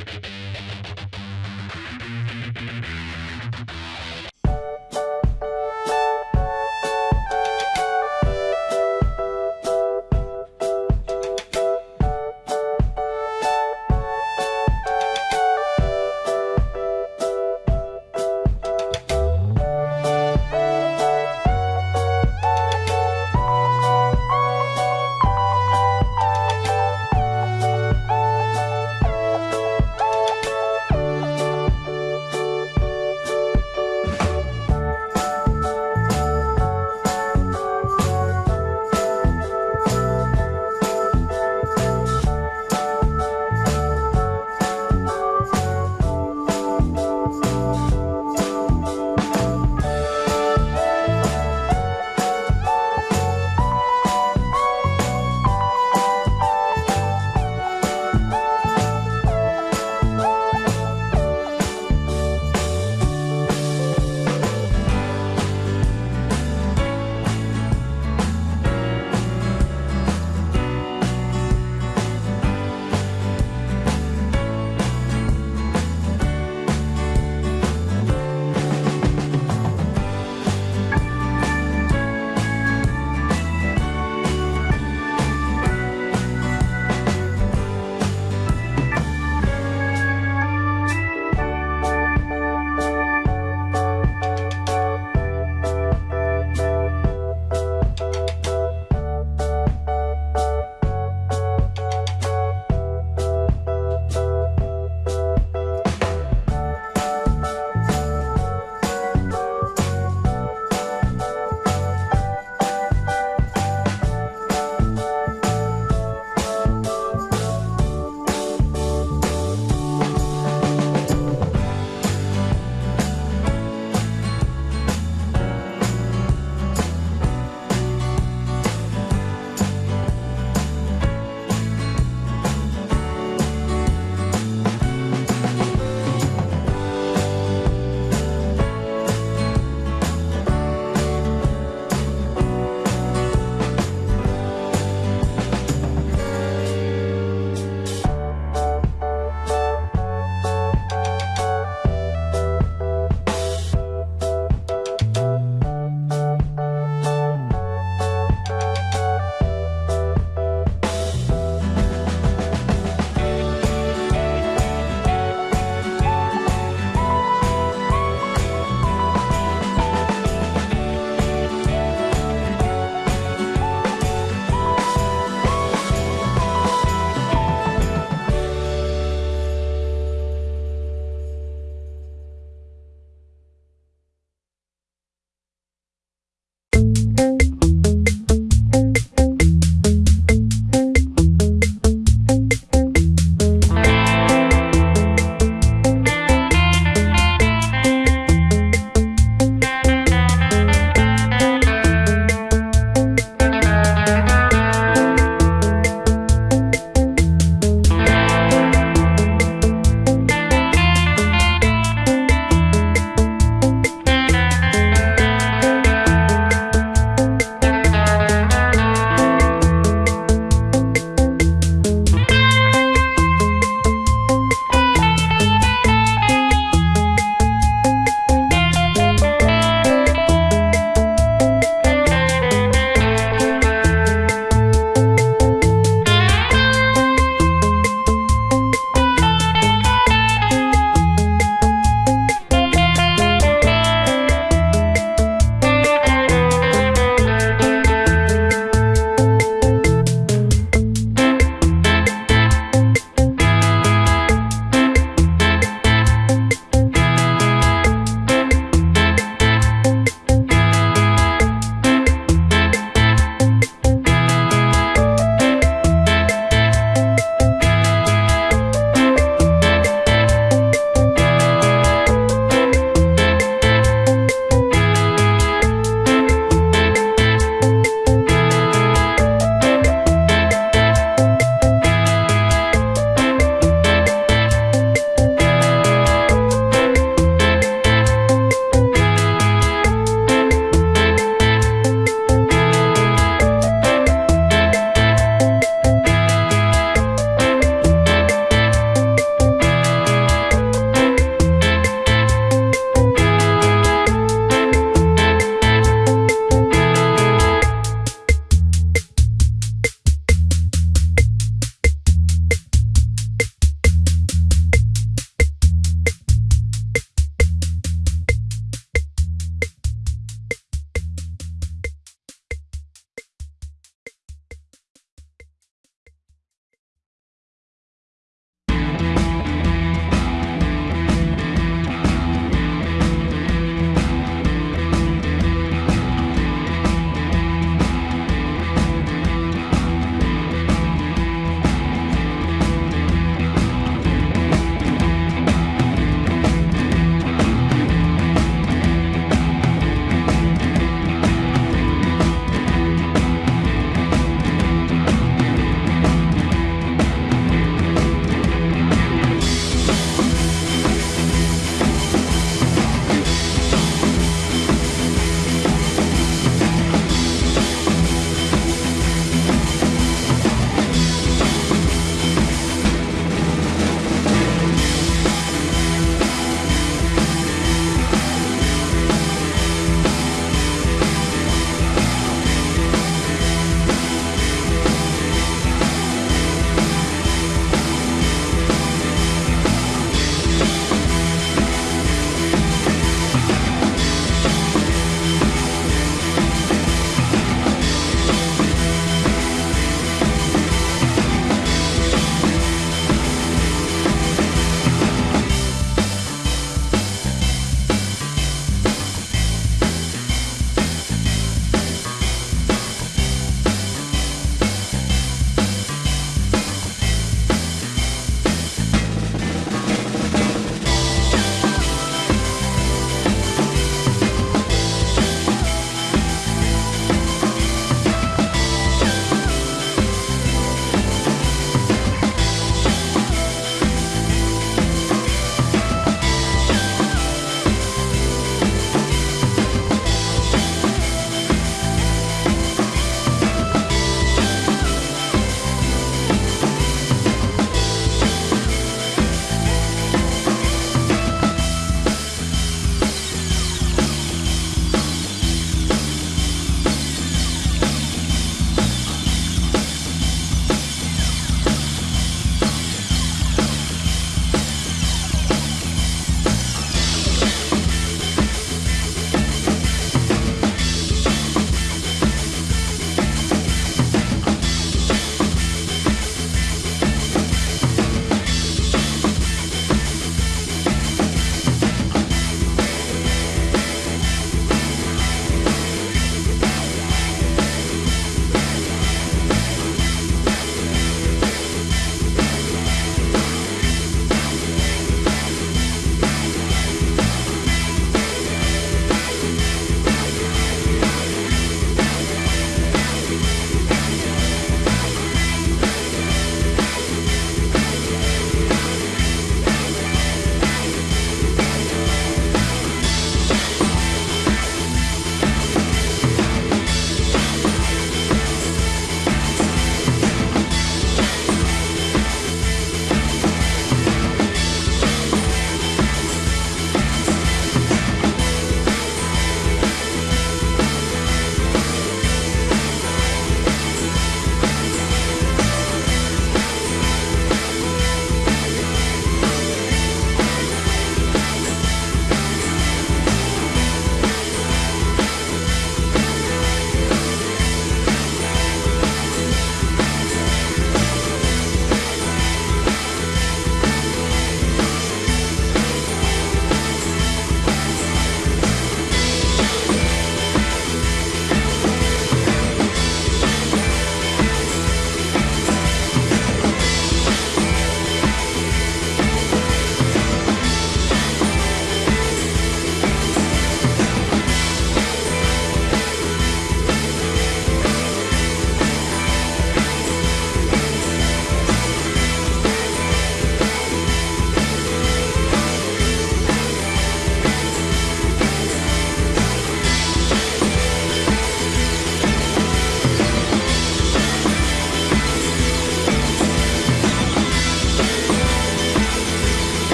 you